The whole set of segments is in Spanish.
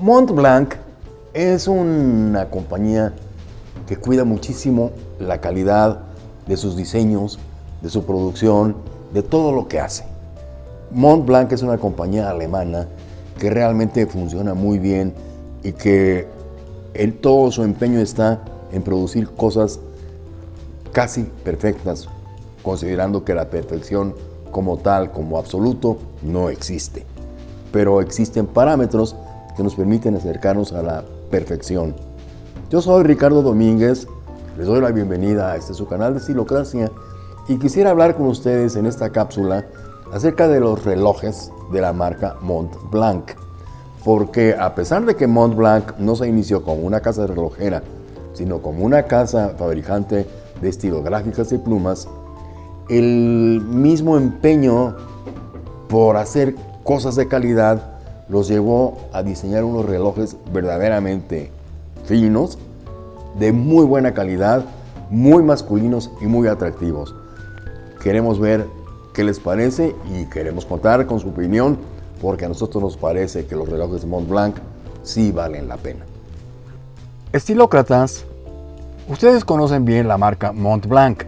Montblanc es una compañía que cuida muchísimo la calidad de sus diseños, de su producción, de todo lo que hace. Montblanc es una compañía alemana que realmente funciona muy bien y que en todo su empeño está en producir cosas casi perfectas, considerando que la perfección como tal, como absoluto, no existe. Pero existen parámetros que nos permiten acercarnos a la perfección. Yo soy Ricardo Domínguez, les doy la bienvenida a este su canal de Estilocracia y quisiera hablar con ustedes en esta cápsula acerca de los relojes de la marca Montblanc. Porque a pesar de que Montblanc no se inició como una casa relojera, sino como una casa fabricante de estilográficas y plumas, el mismo empeño por hacer cosas de calidad los llevó a diseñar unos relojes verdaderamente finos, de muy buena calidad, muy masculinos y muy atractivos. Queremos ver qué les parece y queremos contar con su opinión porque a nosotros nos parece que los relojes de Montblanc sí valen la pena. Estilócratas, ustedes conocen bien la marca Montblanc.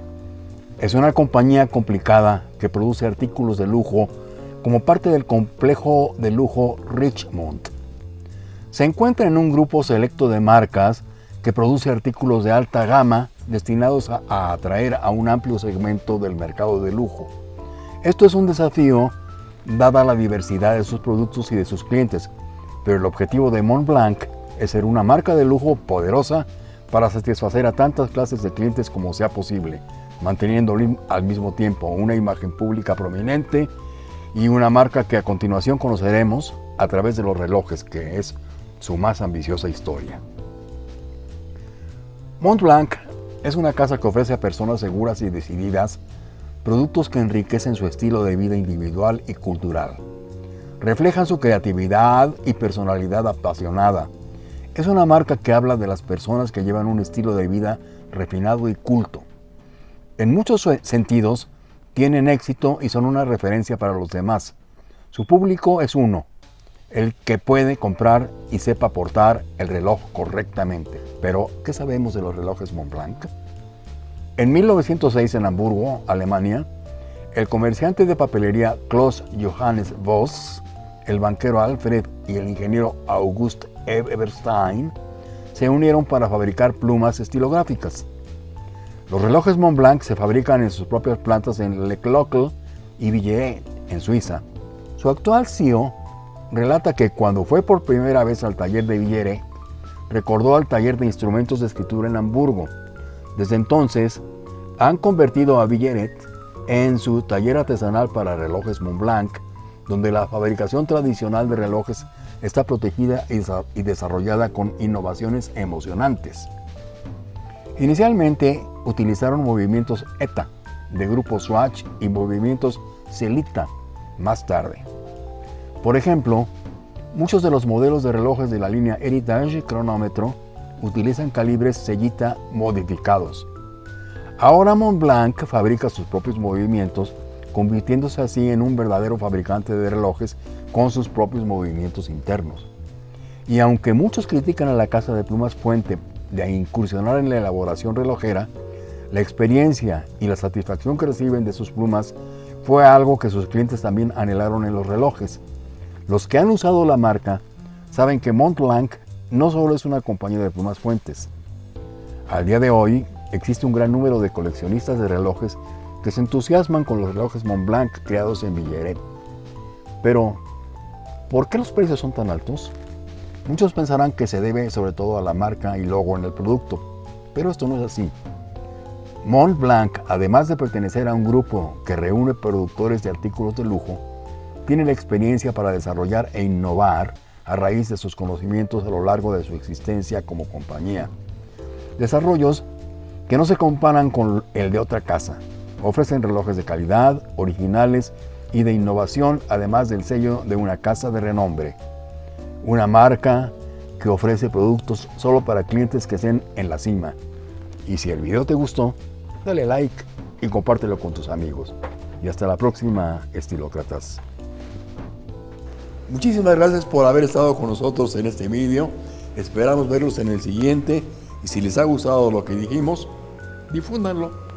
Es una compañía complicada que produce artículos de lujo como parte del complejo de lujo Richmond. Se encuentra en un grupo selecto de marcas que produce artículos de alta gama destinados a, atraer a un amplio segmento del mercado de lujo. Esto es un desafío dada la diversidad de sus productos y de sus clientes, pero el objetivo de Montblanc es ser una marca de lujo poderosa para satisfacer a tantas clases de clientes como sea posible, manteniendo al mismo tiempo una imagen pública prominente y una marca que a continuación conoceremos a través de los relojes, que es su más ambiciosa historia. Montblanc es una casa que ofrece a personas seguras y decididas productos que enriquecen su estilo de vida individual y cultural. Reflejan su creatividad y personalidad apasionada. Es una marca que habla de las personas que llevan un estilo de vida refinado y culto. En muchos sentidos, tienen éxito y son una referencia para los demás. Su público es uno, el que puede comprar y sepa portar el reloj correctamente. Pero, ¿qué sabemos de los relojes Montblanc? En 1906 en Hamburgo, Alemania, el comerciante de papelería Klaus Johannes Voss, el banquero Alfred y el ingeniero August Eberstein se unieron para fabricar plumas estilográficas. Los relojes Montblanc se fabrican en sus propias plantas en Le Clocle y Villeret, en Suiza. Su actual CEO relata que cuando fue por primera vez al taller de Villeret, recordó al taller de instrumentos de escritura en Hamburgo. Desde entonces, han convertido a Villeret en su taller artesanal para relojes Montblanc, donde la fabricación tradicional de relojes está protegida y desarrollada con innovaciones emocionantes. Inicialmente utilizaron movimientos ETA de grupo Swatch y movimientos Celita más tarde. Por ejemplo, muchos de los modelos de relojes de la línea Heritage cronómetro utilizan calibres Cellita modificados. Ahora Montblanc fabrica sus propios movimientos, convirtiéndose así en un verdadero fabricante de relojes con sus propios movimientos internos. Y aunque muchos critican a la casa de plumas Fuente de incursionar en la elaboración relojera, la experiencia y la satisfacción que reciben de sus plumas fue algo que sus clientes también anhelaron en los relojes. Los que han usado la marca saben que Montblanc no solo es una compañía de plumas fuentes. Al día de hoy existe un gran número de coleccionistas de relojes que se entusiasman con los relojes Montblanc creados en Villeret. Pero, ¿por qué los precios son tan altos? Muchos pensarán que se debe sobre todo a la marca y logo en el producto, pero esto no es así. Montblanc, además de pertenecer a un grupo que reúne productores de artículos de lujo, tiene la experiencia para desarrollar e innovar a raíz de sus conocimientos a lo largo de su existencia como compañía. Desarrollos que no se comparan con el de otra casa. Ofrecen relojes de calidad, originales y de innovación, además del sello de una casa de renombre una marca que ofrece productos solo para clientes que estén en la cima. Y si el video te gustó, dale like y compártelo con tus amigos. Y hasta la próxima, estilócratas. Muchísimas gracias por haber estado con nosotros en este vídeo. Esperamos verlos en el siguiente y si les ha gustado lo que dijimos, difúndanlo.